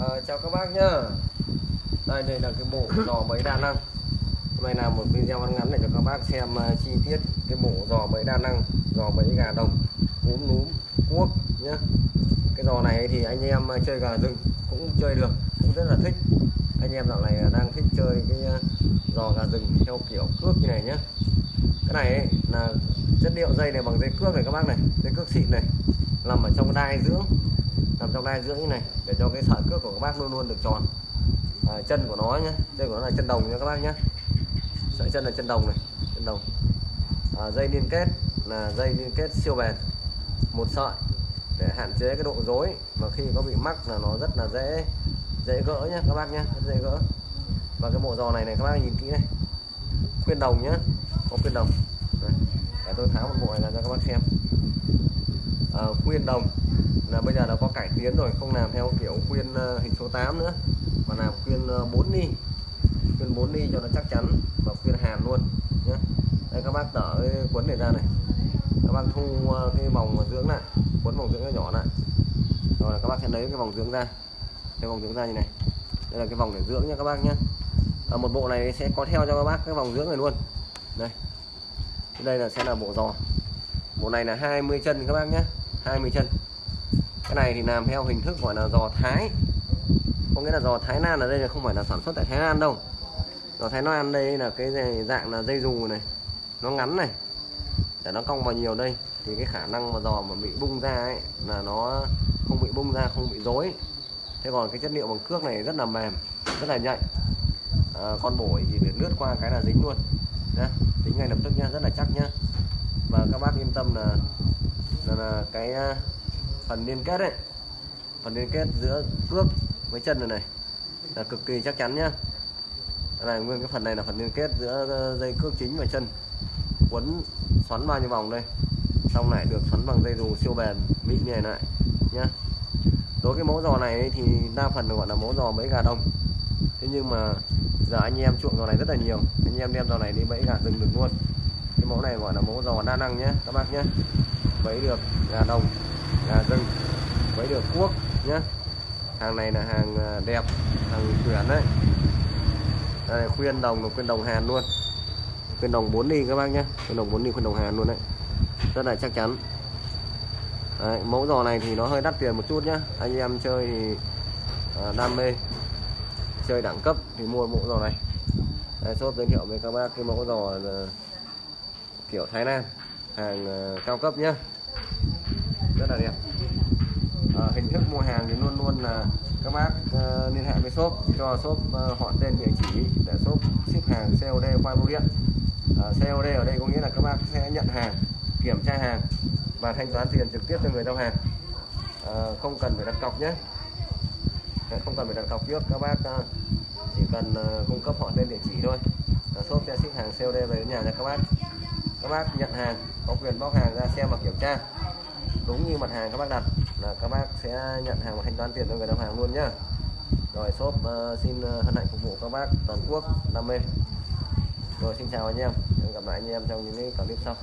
à, chào các bác nhá. Đây đây là cái bộ giò bẫy đa năng. Hôm nay làm một video ngắn ngắn để cho các bác xem uh, chi tiết cái bộ giò bẫy đa năng giò bẫy gà đồng cúm núm cuốc nhá. Cái giò này thì anh em ờ, chơi gà rừng cũng chơi được cũng rất là thích. Anh em dạo này đang thích chơi cái ờ, giò gà rừng theo kiểu cước như này nhá. Cái này ấy, là chất liệu dây này bằng dây cước này các bác này dây cước xịn này nằm ở trong đai dưỡng nằm trong đai dưỡng như này để cho cái sợi cước của các bác luôn luôn được tròn. À, chân của nó nhé chân của nó là chân đồng nha các bác nhé sợi chân là chân đồng này chân đồng. À, dây liên kết là dây liên kết siêu bền. Một sợi để hạn chế cái độ rối mà khi có bị mắc là nó rất là dễ dễ gỡ nhé các bác nhé dễ gỡ. Và cái bộ giò này này các bác nhìn kỹ này. Khuyên đồng nhé có khuyên đồng. Đấy. để tôi tháo một bộ này ra cho các bác xem. À, khuyên đồng là bây giờ nó có cải tiến rồi không làm theo kiểu khuyên ờ, hình số 8 nữa mà làm khuyên ờ, 4 ni khuyên 4 ni cho nó chắc chắn và khuyên hàn luôn nhé đây các bác đỡ cái cuốn này ra này. Các bác thu ờ, cái vòng dưỡng lại cuốn vòng dưỡng nó nhỏ lại. Rồi là các bác sẽ lấy cái vòng dưỡng ra. Cái vòng dưỡng ra như này. Đây là cái vòng để dưỡng nha các bác nhé à, một bộ này sẽ có theo cho các bác cái vòng dưỡng này luôn. Đây. Đây là sẽ là bộ giò. Bộ này là 20 chân các bác nhé 20 chân cái này thì làm theo hình thức gọi là giò thái. Có nghĩa là giò thái lan ở đây là không phải là sản xuất tại thái lan đâu. Giò thái lan đây là cái dạng là dây dù này. Nó ngắn này. Để nó cong vào nhiều đây. Thì cái khả năng mà giò mà bị bung ra ấy là nó không bị bung ra không bị rối. Thế còn cái chất liệu bằng cước này rất là mềm rất là nhạy. À, con bổi thì để lướt qua cái là dính luôn. Nhá dính ngay lập tức nhá rất là chắc nhá. Và các bác yên tâm là là, là cái à, phần liên kết đấy phần liên kết giữa cước với chân này này. Là cực kỳ chắc chắn nhá. Đây này nguyên cái phần này là phần liên kết giữa ờ, dây cước chính và chân. Quấn, xoắn bao nhiêu vòng đây. Xong lại được xoắn bằng dây dù siêu bền, mịn như này lại nhá. Đối cái mẫu giò này thì đa phần gọi là mẫu giò bẫy gà đông. Thế nhưng mà giờ anh em chuộng giò này rất là nhiều. Anh em đem giò này đi bẫy gà rừng được luôn. Cái mẫu này gọi là mẫu giò đa năng nhé các bác nhé bẫy được gà đồng là rừng. Với được cuốc nhé hàng này là hàng à, đẹp hàng chuyển đấy. Đây, khuyên đồng là khuyên đồng hàn luôn. Khuyên đồng 4 ly các bác nhé khuyên đồng 4 ly khuyên đồng hàn luôn đấy. Rất là chắc chắn. Đấy, mẫu giò này thì nó hơi đắt tiền một chút nhá. Anh em chơi thì à, đam mê. Chơi đẳng cấp thì mua mẫu giò này. Đây, shop giới thiệu với các bác cái mẫu giò à, kiểu Thái Lan. Hàng à, cao cấp nhá rất là đẹp. À, hình thức mua hàng thì luôn luôn là các bác uh, liên hệ với shop cho shop uh, họ tên địa chỉ để shop ship hàng COD qua bưu điện. À, COD ở đây có nghĩa là các bác sẽ nhận hàng kiểm tra hàng và thanh toán tiền trực tiếp cho người giao hàng. À, không cần phải đặt cọc nhé. Không cần phải đặt cọc trước các bác uh, chỉ cần uh, cung cấp họ tên địa chỉ thôi. Uh, shop sẽ ship hàng COD về đến nhà cho các bác. Các bác nhận hàng có quyền bóc hàng ra xem và kiểm tra đúng như mặt hàng các bác đặt là các bác sẽ nhận hàng và thanh toán tiền cho người đóng hàng luôn nhá. Rồi shop uh, xin ờ, hân hạnh phục vụ các bác toàn quốc đam mê rồi xin chào anh em. Hẹn gặp lại anh em trong những cái clip sau.